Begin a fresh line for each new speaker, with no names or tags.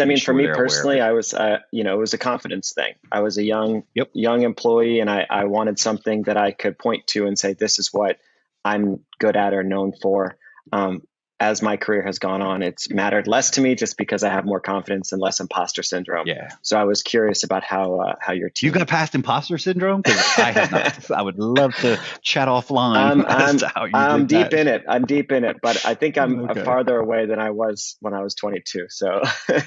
I mean, for me personally, I was, uh, you know, it was a confidence thing. I was a young,
yep.
young employee, and I, I wanted something that I could point to and say, "This is what I'm good at or known for." Um, as my career has gone on, it's mattered less to me just because I have more confidence and less imposter syndrome.
Yeah.
So I was curious about how uh, how your team.
You got past imposter syndrome because I have not. I would love to chat offline. Um,
I'm, I'm deep that. in it. I'm deep in it, but I think I'm okay. farther away than I was when I was 22. So.